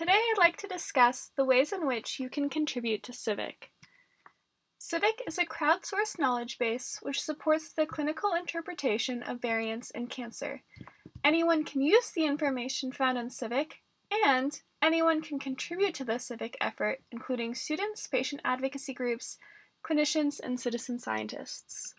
Today I'd like to discuss the ways in which you can contribute to Civic. Civic is a crowdsourced knowledge base which supports the clinical interpretation of variants in cancer. Anyone can use the information found in Civic, and anyone can contribute to the Civic effort, including students, patient advocacy groups, clinicians, and citizen scientists.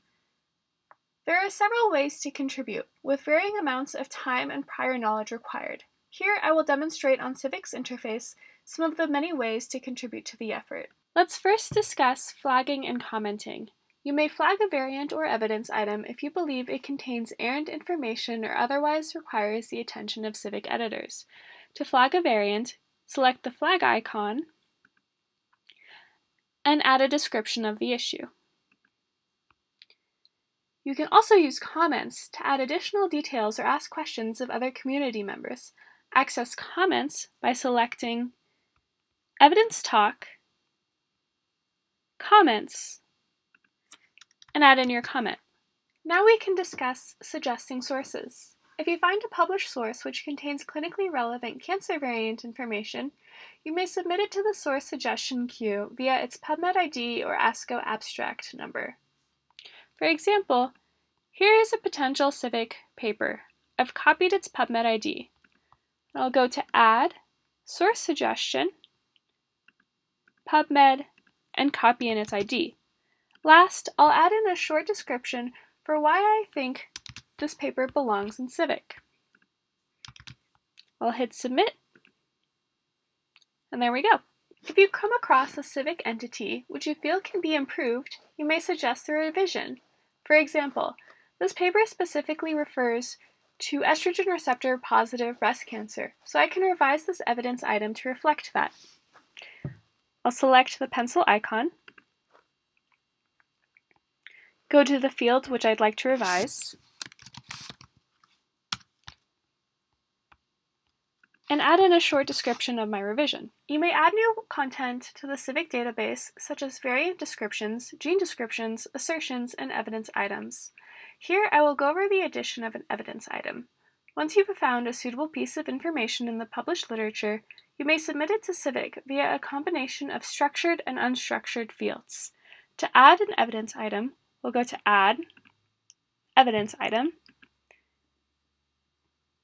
There are several ways to contribute, with varying amounts of time and prior knowledge required. Here I will demonstrate on Civic's interface some of the many ways to contribute to the effort. Let's first discuss flagging and commenting. You may flag a variant or evidence item if you believe it contains errant information or otherwise requires the attention of Civic editors. To flag a variant, select the flag icon and add a description of the issue. You can also use comments to add additional details or ask questions of other community members. Access comments by selecting Evidence Talk, Comments, and add in your comment. Now we can discuss suggesting sources. If you find a published source which contains clinically relevant cancer variant information, you may submit it to the source suggestion queue via its PubMed ID or ASCO abstract number. For example, here is a potential civic paper. I've copied its PubMed ID. I'll go to Add, Source Suggestion, PubMed, and copy in its ID. Last, I'll add in a short description for why I think this paper belongs in Civic. I'll hit Submit, and there we go. If you come across a civic entity which you feel can be improved, you may suggest a revision. For example, this paper specifically refers to estrogen receptor positive breast cancer, so I can revise this evidence item to reflect that. I'll select the pencil icon, go to the field which I'd like to revise, and add in a short description of my revision. You may add new content to the Civic database, such as variant descriptions, gene descriptions, assertions, and evidence items. Here I will go over the addition of an evidence item. Once you have found a suitable piece of information in the published literature, you may submit it to Civic via a combination of structured and unstructured fields. To add an evidence item, we'll go to Add, Evidence Item,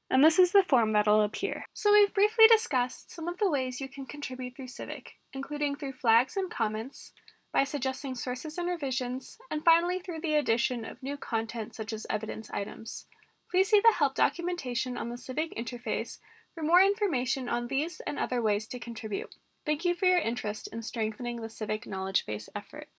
and this is the form that'll appear. So we've briefly discussed some of the ways you can contribute through Civic, including through flags and comments, by suggesting sources and revisions, and finally through the addition of new content such as evidence items. Please see the help documentation on the Civic interface for more information on these and other ways to contribute. Thank you for your interest in strengthening the Civic knowledge base effort.